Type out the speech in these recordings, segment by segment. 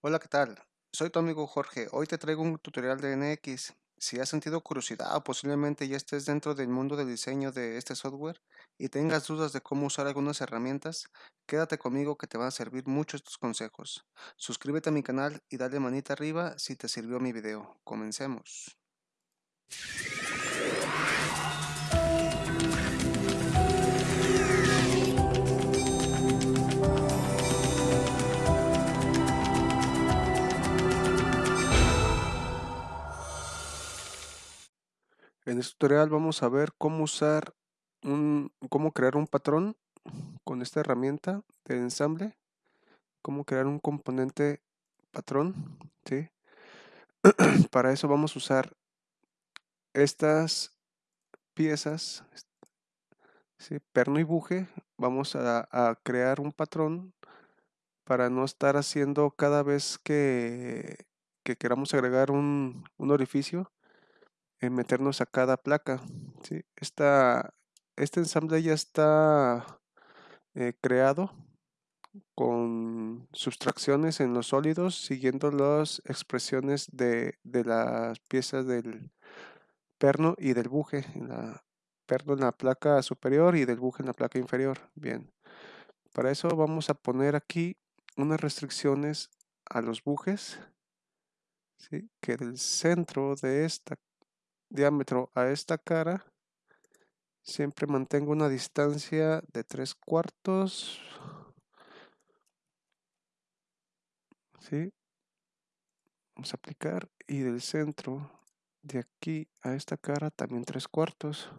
Hola, ¿qué tal? Soy tu amigo Jorge. Hoy te traigo un tutorial de NX. Si has sentido curiosidad o posiblemente ya estés dentro del mundo del diseño de este software y tengas dudas de cómo usar algunas herramientas, quédate conmigo que te van a servir mucho estos consejos. Suscríbete a mi canal y dale manita arriba si te sirvió mi video. Comencemos. En este tutorial vamos a ver cómo usar un, cómo crear un patrón con esta herramienta de ensamble, cómo crear un componente patrón, ¿sí? Para eso vamos a usar estas piezas, perno y buje, vamos a, a, crear un patrón para no estar haciendo cada vez que, que queramos agregar un, un orificio, en meternos a cada placa. ¿sí? Esta, este ensamble ya está eh, creado con sustracciones en los sólidos siguiendo las expresiones de, de las piezas del perno y del buje. En la, perno en la placa superior y del buje en la placa inferior. Bien. Para eso vamos a poner aquí unas restricciones a los bujes. ¿sí? Que del centro de esta diámetro a esta cara siempre mantengo una distancia de 3 cuartos ¿sí? vamos a aplicar y del centro de aquí a esta cara también 3 cuartos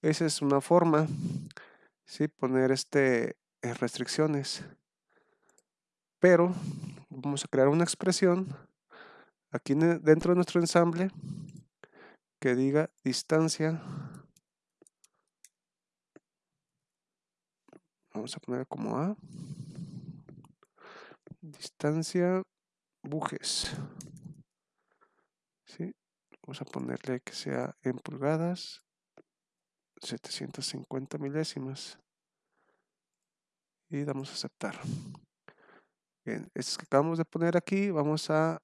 esa es una forma ¿sí? poner este eh, restricciones pero vamos a crear una expresión aquí dentro de nuestro ensamble que diga distancia. Vamos a poner como A. Distancia bujes. ¿sí? vamos a ponerle que sea en pulgadas 750 milésimas. Y damos a aceptar. Bien, estos que acabamos de poner aquí vamos a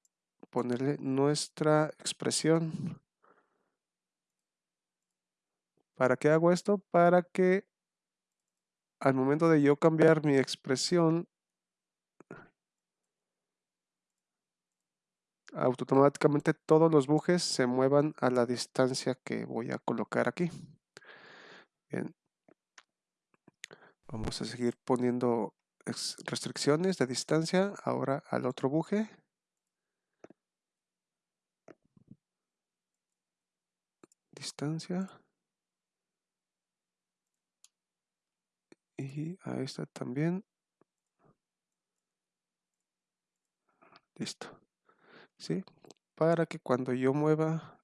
ponerle nuestra expresión. ¿Para qué hago esto? Para que al momento de yo cambiar mi expresión, automáticamente todos los bujes se muevan a la distancia que voy a colocar aquí. Bien. Vamos a seguir poniendo restricciones de distancia ahora al otro buje. Distancia. Y a esta también. Listo. ¿sí? para que cuando yo mueva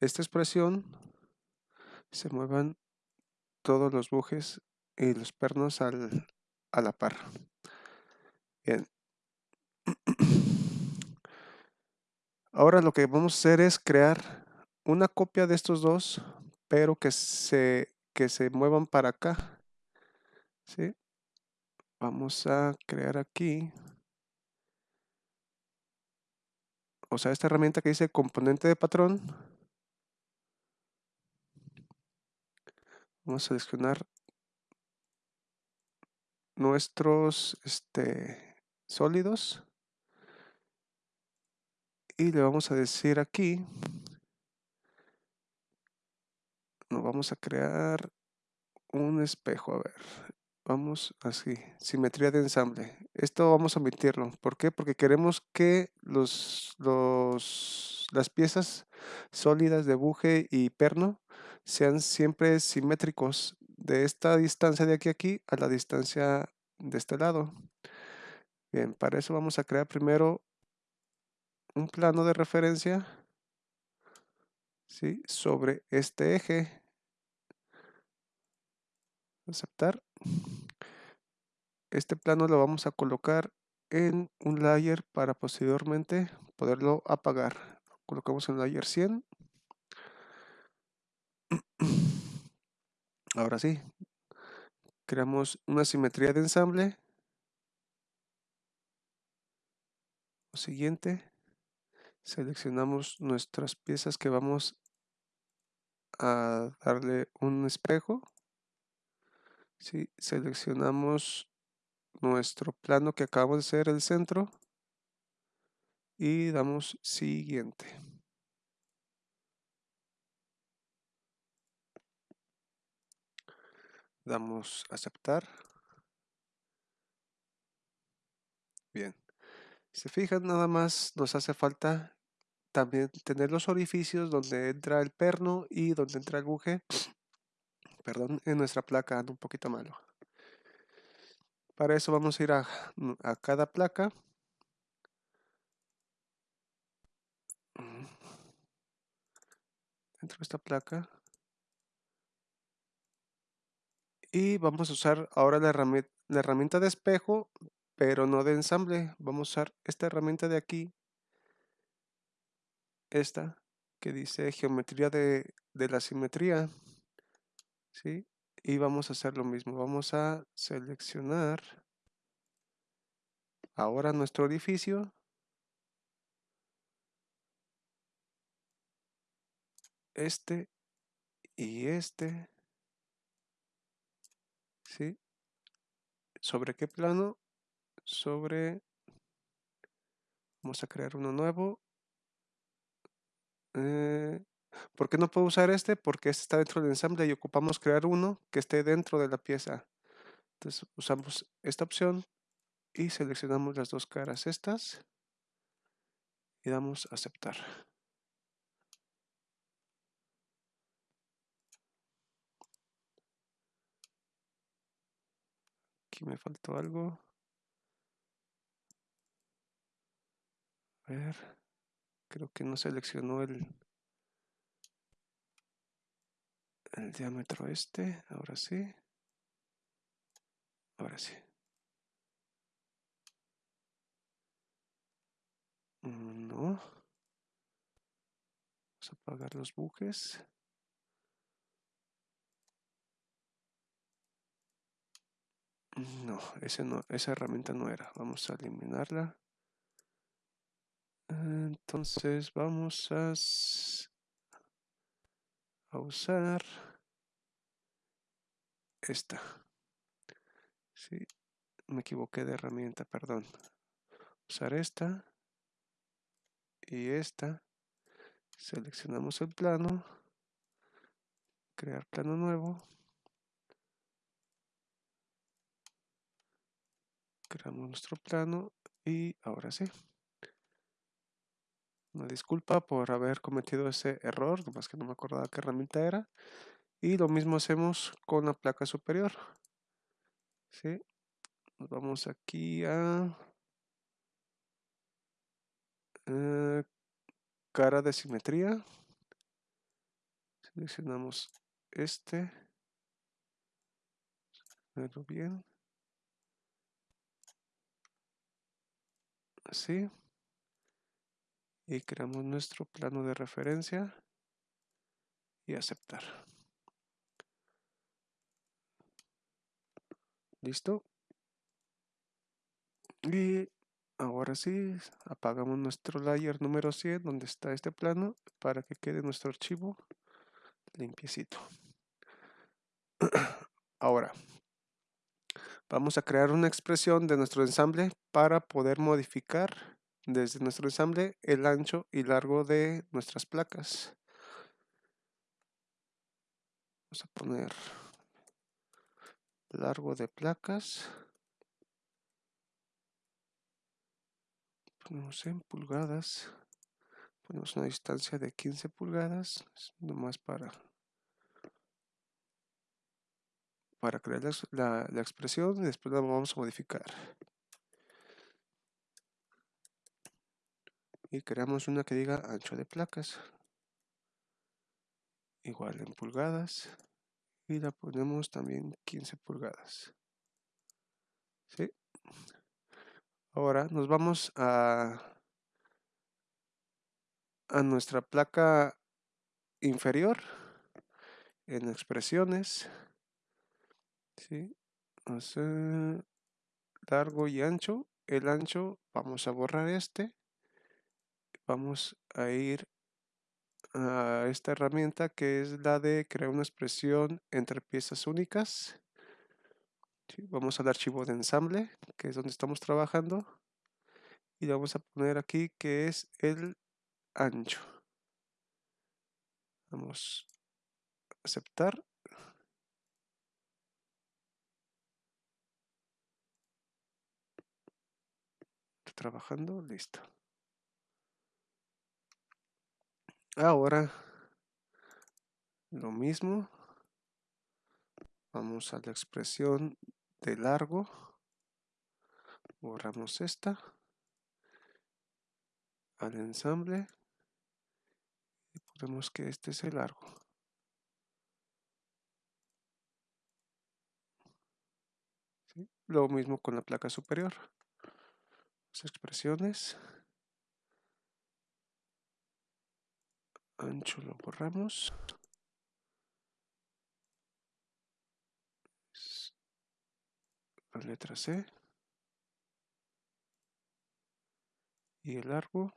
esta expresión se muevan todos los bujes y los pernos al, a la par. Bien. Ahora lo que vamos a hacer es crear una copia de estos dos, pero que se, que se muevan para acá. ¿sí? Vamos a crear aquí. O sea, esta herramienta que dice componente de patrón. Vamos a seleccionar nuestros este, sólidos. Y le vamos a decir aquí vamos a crear un espejo, a ver, vamos así, simetría de ensamble. Esto vamos a omitirlo, ¿por qué? Porque queremos que los, los, las piezas sólidas de buje y perno sean siempre simétricos de esta distancia de aquí a aquí a la distancia de este lado. Bien, para eso vamos a crear primero un plano de referencia ¿sí? sobre este eje aceptar. Este plano lo vamos a colocar en un layer para posteriormente poderlo apagar. Colocamos en layer 100. Ahora sí, creamos una simetría de ensamble. Lo siguiente, seleccionamos nuestras piezas que vamos a darle un espejo. ¿Sí? Seleccionamos nuestro plano que acabamos de hacer el centro y damos siguiente. Damos aceptar. Bien. Se fijan, nada más nos hace falta también tener los orificios donde entra el perno y donde entra el buje. Perdón, en nuestra placa anda un poquito malo. Para eso vamos a ir a, a cada placa. Dentro de esta placa. Y vamos a usar ahora la herramienta, de espejo, pero no de ensamble. Vamos a usar esta herramienta de aquí. Esta que dice geometría de la simetría. ¿Sí? Y vamos a hacer lo mismo. Vamos a seleccionar ahora nuestro orificio. Este y este. ¿Sí? ¿Sobre qué plano? Sobre... Vamos a crear uno nuevo. Eh, ¿Por qué no puedo usar este? Porque este está dentro del ensamble y ocupamos crear uno que esté dentro de la pieza. Entonces usamos esta opción y seleccionamos las dos caras estas y damos a aceptar. Aquí me faltó algo. A ver, creo que no seleccionó el, el diámetro este, ahora sí. Ahora sí. Mm, no. Vamos a apagar los bujes. No, ese no, esa herramienta no era. Vamos a eliminarla. Entonces vamos a, usar esta. Sí, me equivoqué de herramienta, perdón. Usar esta y esta. Seleccionamos el plano. Crear plano nuevo. Creamos nuestro plano y ahora sí. Una disculpa por haber cometido ese error, nomás que no me acordaba qué herramienta era. Y lo mismo hacemos con la placa superior. ¿Sí? Nos vamos aquí a eh, cara de simetría. Seleccionamos este. Verlo bien. así y creamos nuestro plano de referencia y aceptar. Listo y ahora sí apagamos nuestro layer número 100 donde está este plano para que quede nuestro archivo limpiecito. Ahora Vamos a crear una expresión de nuestro ensamble para poder modificar desde nuestro ensamble el ancho y largo de nuestras placas. Vamos a poner largo de placas. Ponemos en pulgadas. Ponemos una distancia de 15 pulgadas, nomás para para crear la, expresión y después la vamos a modificar. Y creamos una que diga ancho de placas. Igual en pulgadas. Y la ponemos también 15 pulgadas. ¿Sí? Ahora nos vamos a, a nuestra placa inferior en expresiones ¿sí? Largo y ancho. El ancho, vamos a borrar este. Vamos a ir a esta herramienta que es la de crear una expresión entre piezas únicas. vamos al archivo de ensamble, que es donde estamos trabajando. Y vamos a poner aquí que es el ancho. Vamos a aceptar. trabajando, listo. Ahora, lo mismo. Vamos a la expresión de largo. Borramos esta. Al ensamble. Y ponemos que este es el largo. Lo mismo con la placa superior. Las expresiones. Ancho lo borramos. La letra C. Y el largo.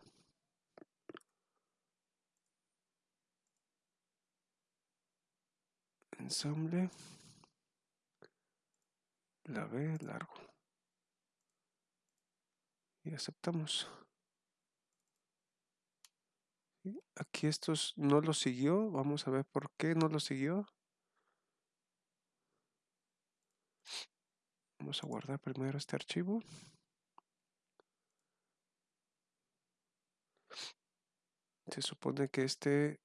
Ensamble. La B largo. Y aceptamos. Aquí estos no lo siguió. Vamos a ver por qué no lo siguió. Vamos a guardar primero este archivo. Se supone que este...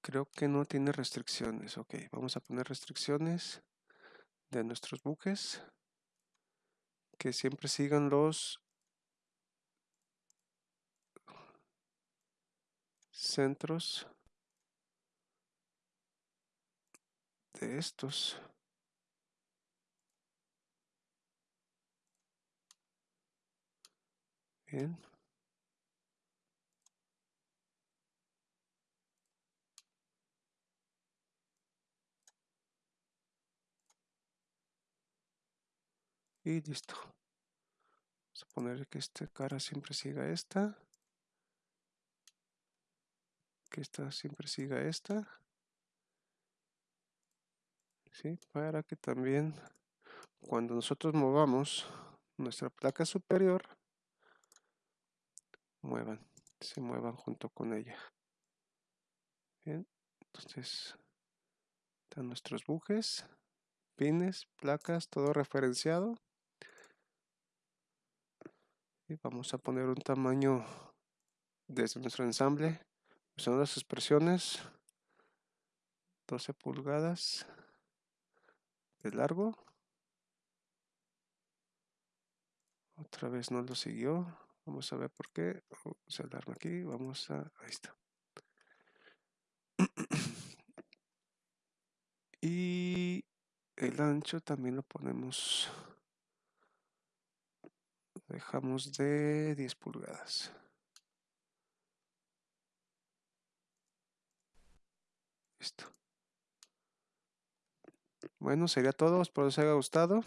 Creo que no tiene restricciones. Ok, vamos a poner restricciones de nuestros buques. Que siempre sigan los centros de estos. Y listo. Vamos a poner que esta cara siempre siga esta. Que esta siempre siga esta. ¿Sí? Para que también cuando nosotros movamos nuestra placa superior muevan, se muevan junto con ella. Bien, entonces están nuestros bujes, pines, placas, todo referenciado. Y vamos a poner un tamaño desde nuestro ensamble, usando las expresiones 12 pulgadas de largo. Otra vez no lo siguió. Vamos a ver por qué. Vamos a darle aquí. Vamos a... Ahí está. y el ancho también lo ponemos... Dejamos de 10 pulgadas. Listo. Bueno, sería todo. Espero les haya gustado.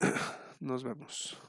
Nos vemos.